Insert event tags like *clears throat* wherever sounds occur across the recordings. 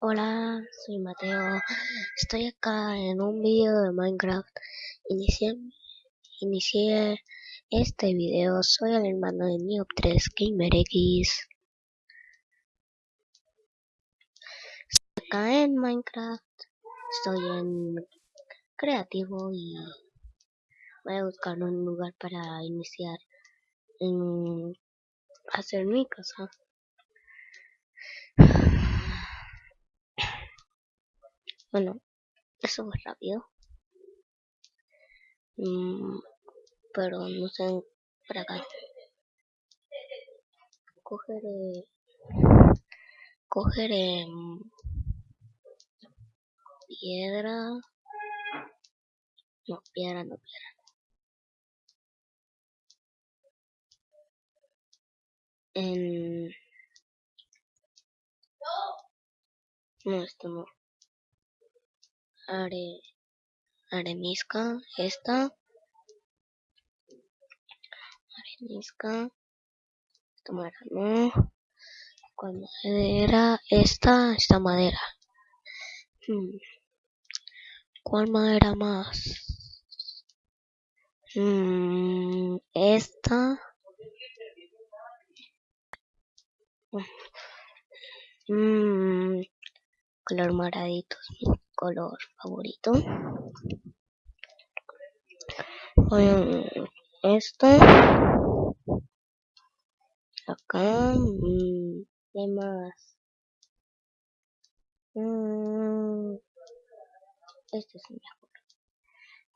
Hola, soy Mateo. Estoy acá en un video de Minecraft. Inicié, inicié este video. Soy el hermano de Neop3 GamerX. Estoy acá en Minecraft. Estoy en creativo y voy a buscar un lugar para iniciar en hacer mi casa. Bueno, eso fue rápido. Mm, pero no sé, para acá. Cogeré... Cogeré... Mm, piedra... No, piedra, no, piedra. En... No, esto no are, arenisca, esta, arenisca, esta madera no, cuál madera, esta, esta madera, hmm. ¿cuál madera más? Hmm, esta, hmm. color moradito color favorito. esto. Acá. Mm, ¿Qué más? Mm, este es mejor.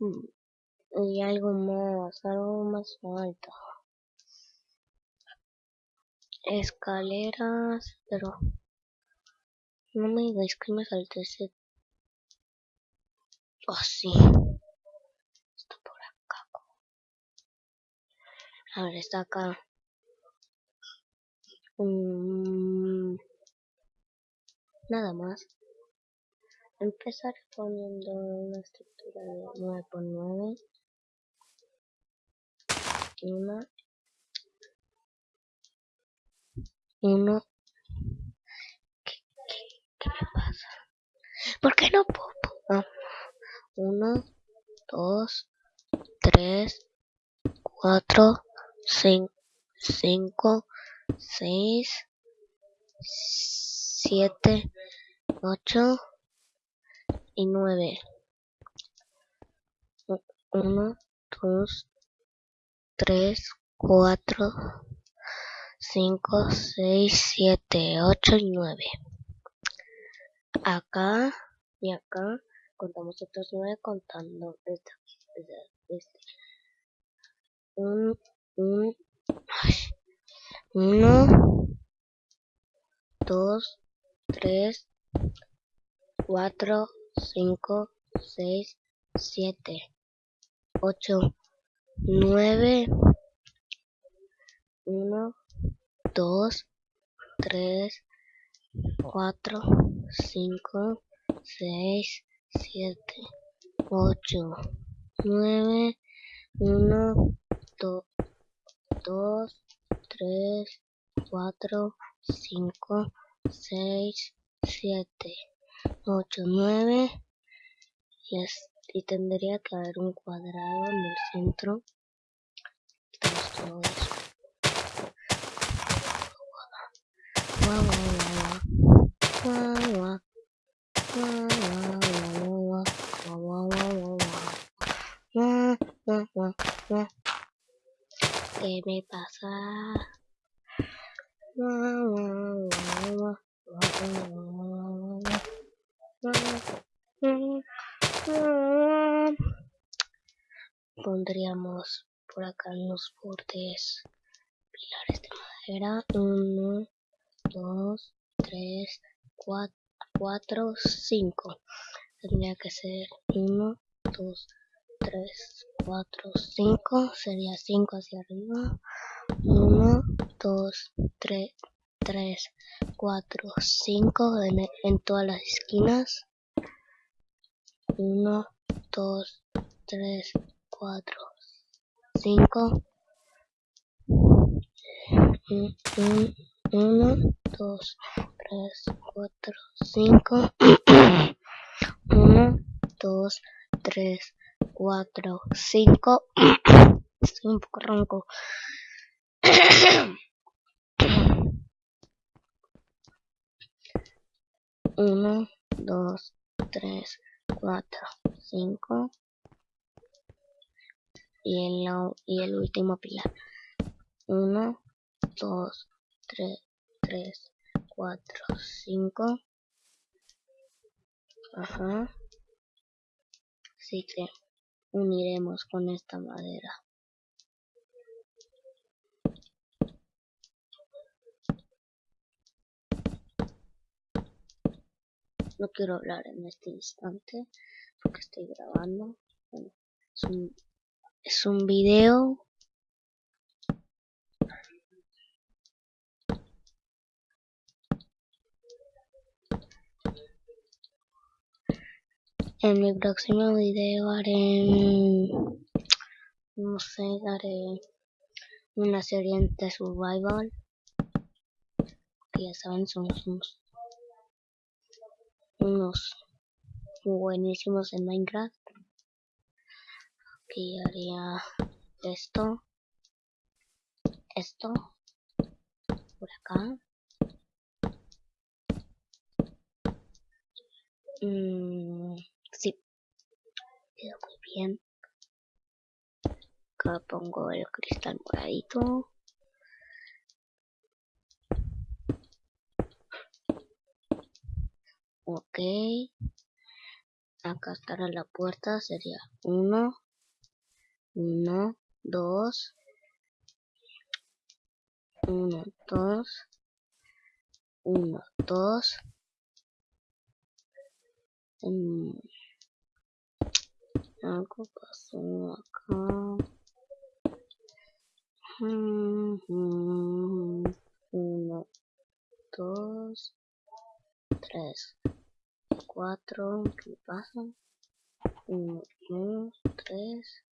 Mm, y algo más, algo más alto. Escaleras, pero no me digáis que me salte ese así. Está por acá. A ver, está acá. Mm, nada más. Empezar poniendo una estructura de 9 por 9. Una. Uno. ¿Qué, qué, me pasa? ¿Por qué no puedo? Ah. 1, 2, 3, 4, 5, 6, 7, 8 y 9. 1, 2, 3, 4, 5, 6, 7, 8 y 9. Acá y acá contamos otros nueve contando esta, este. Un, un, uno, dos, tres, cuatro, cinco, seis, siete, ocho, nueve, uno, dos, tres, cuatro, cinco, seis, siete, ocho, nueve, uno, dos, tres, cuatro, cinco, seis, siete, ocho, nueve. Y, y tendría que haber un cuadrado en el centro. ¿Qué me pasa? Pondríamos por acá en los bordes pilares de madera. Uno, dos, tres, cuatro, cuatro, cinco. Tendría que ser uno, dos, 3, 4, 5, sería 5 hacia arriba, 1, 2, 3, 3, 4, 5 en, en todas las esquinas, 1, 2, 3, 4, 5, 1, 2, 3, 4, 5. 1, 2, 3, 4, 5. *coughs* Estoy un poco ronco. *coughs* Uno, dos, tres, cuatro, cinco. Y el, y el último pilar. Uno, dos, tres, tres, cuatro, cinco. Ajá. Así que uniremos con esta madera. No quiero hablar en este instante porque estoy grabando. Bueno, es un, es un video En mi próximo video haré, no sé, haré una serie de survival. Que ya saben, somos unos, unos buenísimos en Minecraft. Aquí haría esto, esto, por acá. Mm, bien. Acá pongo el cristal moradito. Ok. Acá estará la puerta. Sería uno. Uno. Dos. Uno. Dos. Uno. Dos. Mm algo pasó acá. Uno, dos, tres, cuatro. ¿Qué pasa? Uno, dos, tres.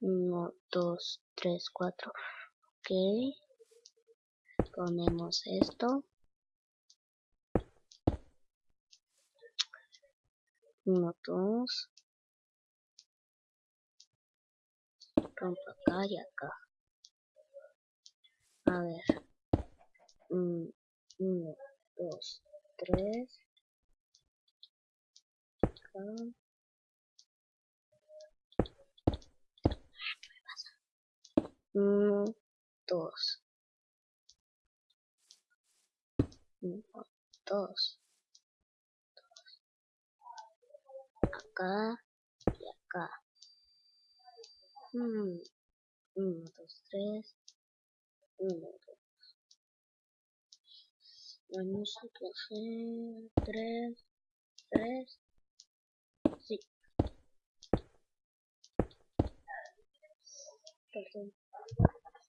Uno, dos, tres, cuatro. Ok. Ponemos esto. Uno, dos, rompo acá y acá. A ver, uno, dos, tres. Uno, dos, uno, dos. Acá y acá. Hmm. Uno, dos, tres. Uno, dos. Vamos a. Tres. Sí. Perdón.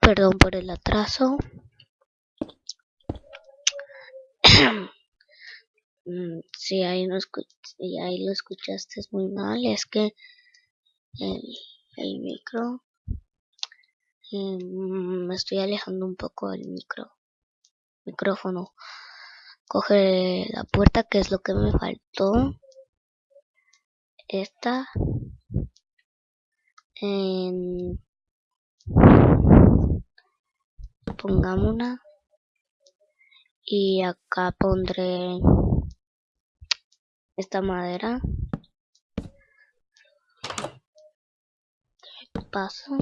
Perdón por el atraso. *clears throat* Mm, si ahí, no si ahí lo escuchaste muy mal, es que el, el micro eh, me estoy alejando un poco del micro micrófono. Coge la puerta que es lo que me faltó. Esta. En pongámosla y acá pondré esta madera. Paso.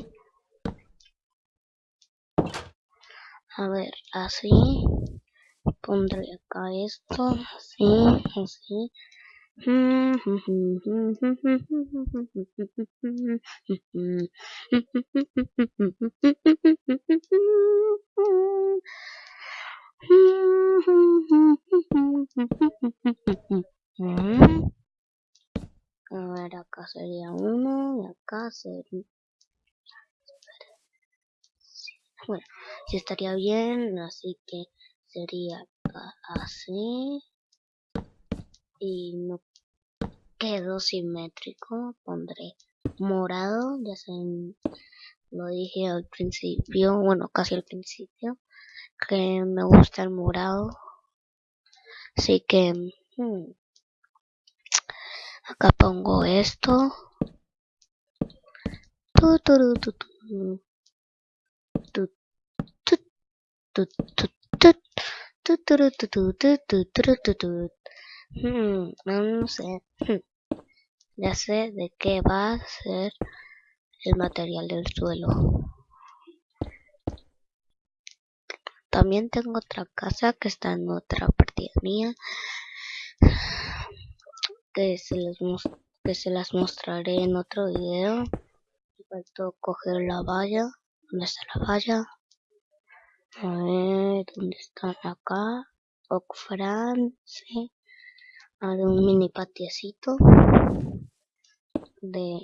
A ver así. Pondré acá esto así así A ver, sería uno y acá sería... Bueno, sí estaría bien, así que sería así. Y no quedó simétrico, pondré morado, ya saben, lo dije al principio, bueno, casi al principio. que me gusta el morado. Así que hmm, acá pongo esto. no sé. Ya sé de qué va a ser el material del suelo. También tengo otra casa que está en otra partida mía. Que se, les que se las mostraré en otro video. Faltó coger la valla. ¿Dónde está la valla? A ver, ¿dónde están acá? Ocfran, sí. Ver, un mini patiecito de,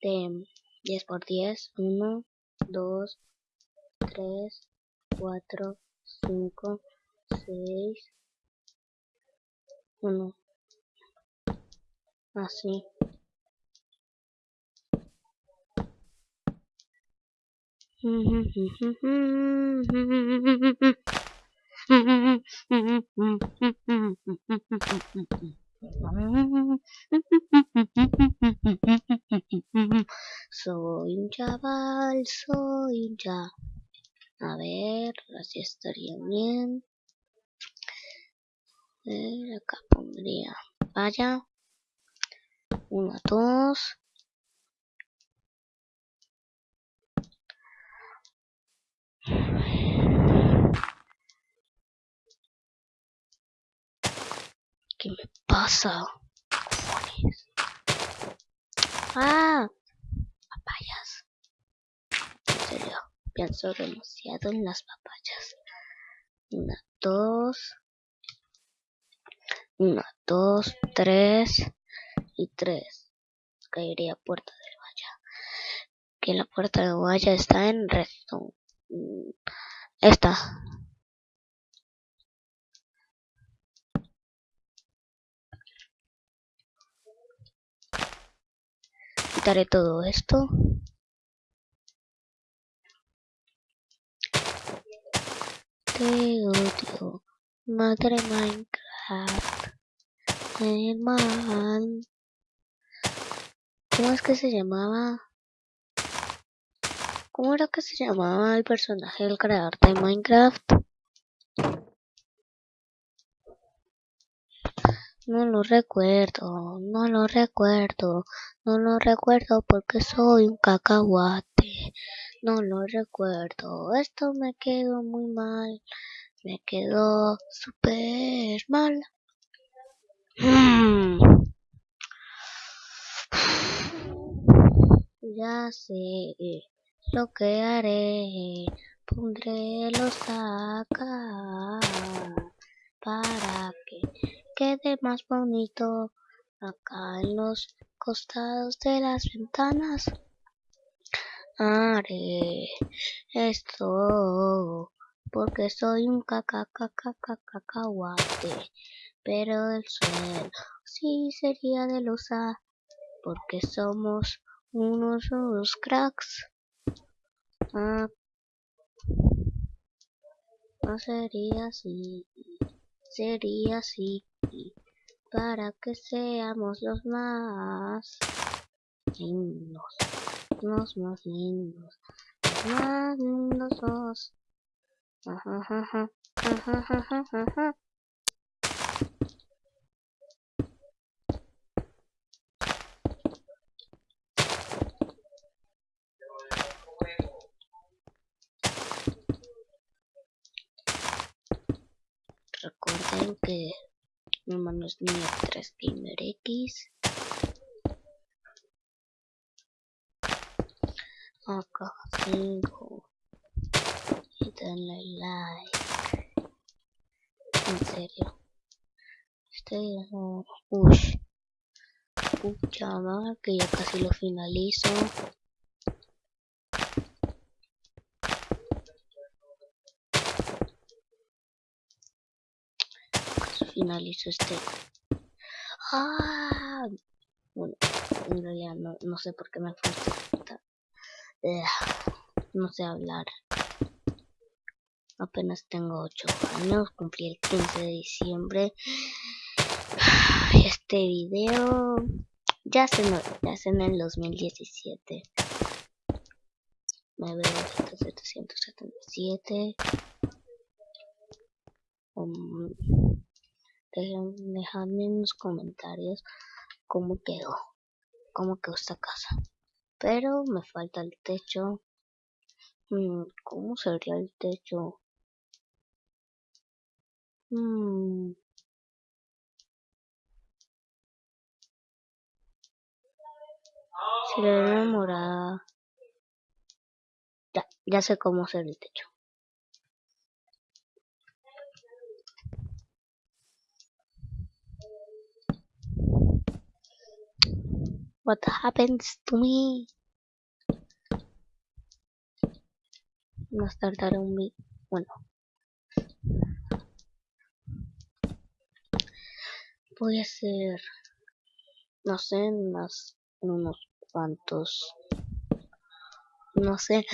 de 10 por 10 1 2 3 4 5 6 1 así Soy un chaval, soy chaval. A ver, así estaría bien. Ver, acá pondría vaya. Una, dos. ¿Qué me pasa? Ah, papayas. En serio, pienso demasiado en las papayas. Una, dos. Una, dos, tres y tres. Caería puerta del valla. Que la puerta de valla está en redstone. Mm, esta. quitaré todo esto. Te odio, madre Minecraft. Man ¿Cómo es que se llamaba? ¿Cómo era que se llamaba el personaje del creador de Minecraft? No lo recuerdo, no lo recuerdo, no lo recuerdo porque soy un cacahuate. No lo recuerdo, esto me quedó muy mal, me quedó súper mal. *sighs* Ya sé lo que haré, pondré los acá para que quede más bonito acá en los costados de las ventanas. Haré esto porque soy un cacacacacacacahuate, pero el suelo sí sería de losa porque somos unos, unos cracks. Ah, no sería así, sería así para que seamos los más lindos, los más lindos, los más lindos. Recuerden que mi hermano es niño 3 Gamer X. Acá 5. Y denle like. En serio. Es un... Uy. Pucha que ya casi lo finalizo. Finalizo este. ¡Ah! Bueno, en realidad no, no sé por qué me falta. Eh, no sé hablar. apenas tengo 8 años, cumplí el 15 de diciembre. Este video ya se, ya se en el 2017. Me veo 777. Um, dejadme en los comentarios cómo quedó, cómo quedó esta casa. Pero me falta el techo. Mm, ¿Cómo sería el techo? Mm. Si le morada. Ya, ya sé cómo hacer el techo. What happens to me? Más tardará un video. Bueno. Voy a hacer. No sé, más unos cuantos. No sé.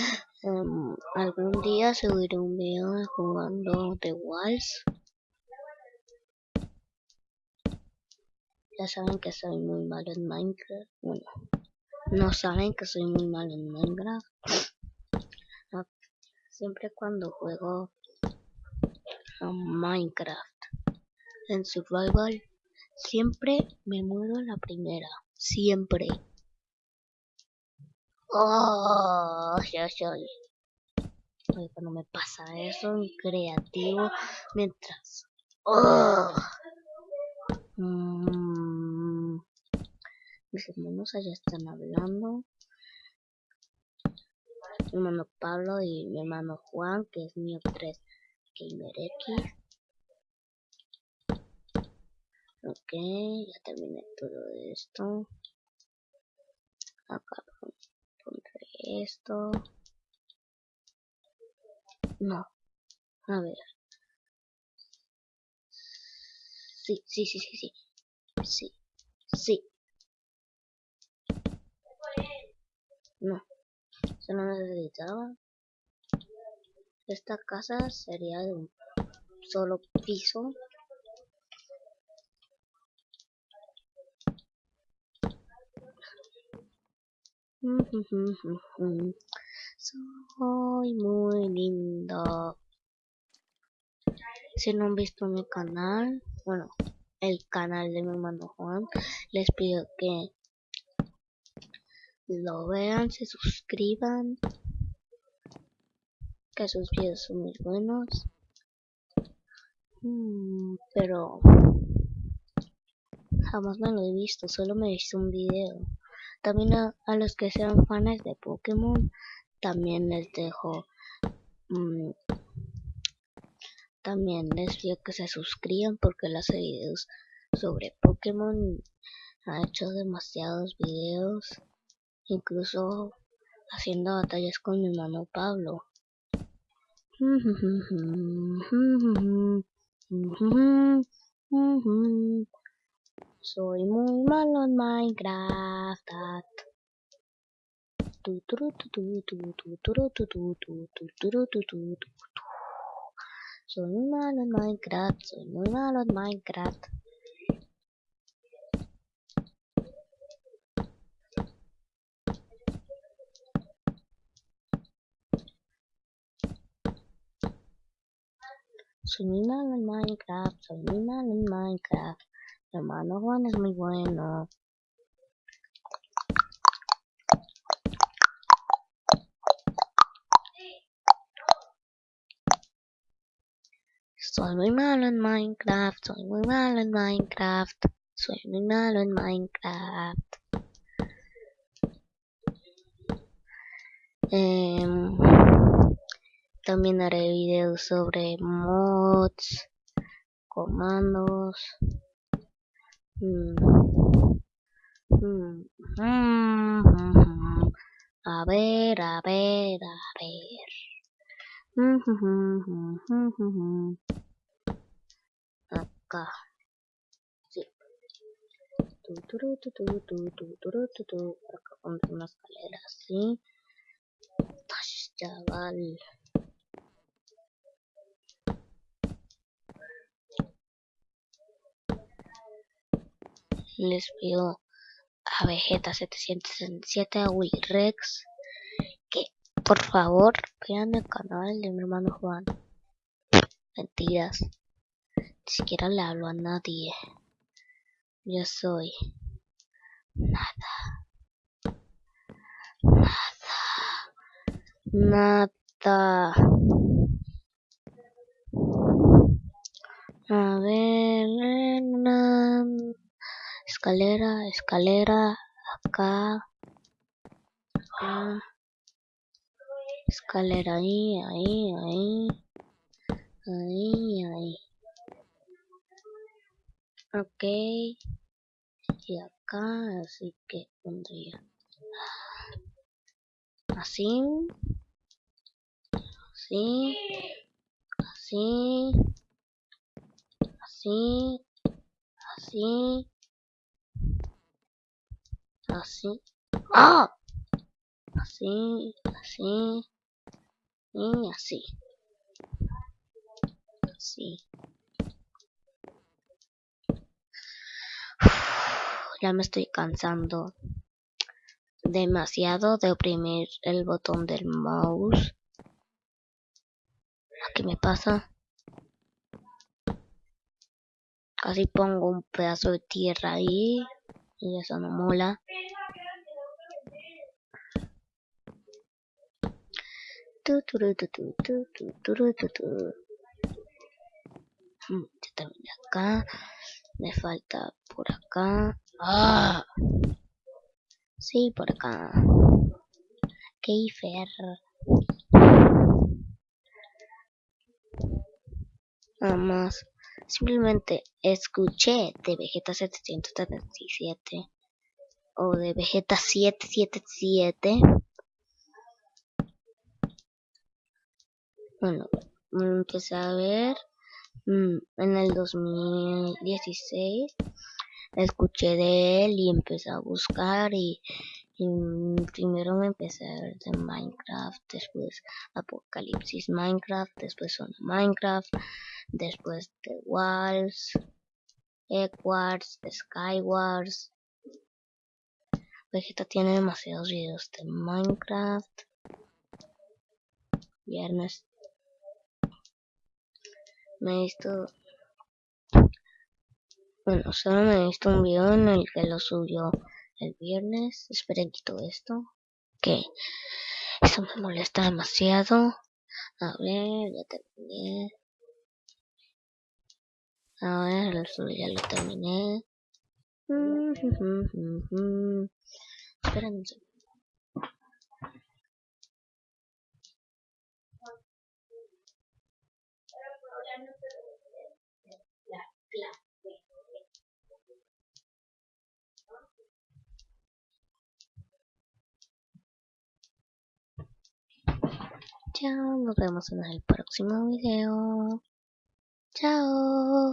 Um, algún día subiré un video jugando The Walls. Ya saben que soy muy malo en Minecraft. Bueno, no saben que soy muy malo en Minecraft. siempre cuando juego a Minecraft en Survival, siempre me muero la primera. Siempre. Oh, ya soy. cuando me pasa eso en creativo, mientras. Oh. Mm, mis hermanos allá están hablando. Mi hermano Pablo y mi hermano Juan, que es mío 3 Gamer X. Ok, ya terminé todo esto. Acá pondré esto. No. A ver. Sí, sí, sí, sí, sí. Sí, sí. No, eso no necesitaba. Esta casa sería de un solo piso. *laughs* Soy muy lindo. Si no han visto mi canal, bueno, el canal de mi hermano Juan, les pido que lo vean, se suscriban, que sus videos son muy buenos. Mm, pero jamás me lo he visto, solo me he visto un video. También a, los que sean fans de Pokémon, también les dejo mm, también les pido que se suscriban porque las videos sobre Pokémon ha hecho demasiados videos, incluso haciendo batallas con mi hermano Pablo. Soy muy malo en Minecraft. Soy muy malo en Minecraft, soy muy malo en Minecraft. Soy muy malo en Minecraft, soy muy malo en Minecraft. hermano Juan es muy bueno. Soy muy malo en Minecraft, soy muy malo en Minecraft, soy muy malo en Minecraft. Em, también haré videos sobre mods, comandos. Mm. Mm. Mm. A ver, a ver, a ver acá. Sí. Por acá vamos a una escalera así. Chaval. Les pido a Vegeta767, a Wilrex, que por favor vean el canal de mi hermano Juan. Mentiras. Siquiera le hablo a nadie. Yo soy nada. Nada. Nada. A escalera, escalera, acá, acá, escalera ahí, ahí, ahí, ahí, ahí. Ok, y acá, así que pondría así, así, así, así, así, así, ¡ah! Así, así, y así, así. Ya me estoy cansando demasiado de oprimir el botón del mouse. ¿Qué me pasa? Casi pongo un pedazo de tierra ahí y eso no mola. Ya terminé acá. Me falta por acá. ¡Ah! Sí, por acá. Keifer. Nada más. Simplemente escuché de Vegeta 777 o de Vegeta 777. Bueno, empecé a ver mm, en el 2016 escuché de él y empecé a buscar y, primero me empecé a ver de Minecraft, después Apocalipsis Minecraft, después Zona Minecraft, después The Walls, Eggwars, Skywars. Vegeta tiene demasiados videos de Minecraft. Viernes. Me he visto bueno, solo me he visto un video en el que lo subió el viernes. Esperen quito esto. Que eso me molesta demasiado. A ver, ya terminé. A ver, el ya lo terminé. Esperen un segundo. Chao, nos vemos en el próximo video. Chao.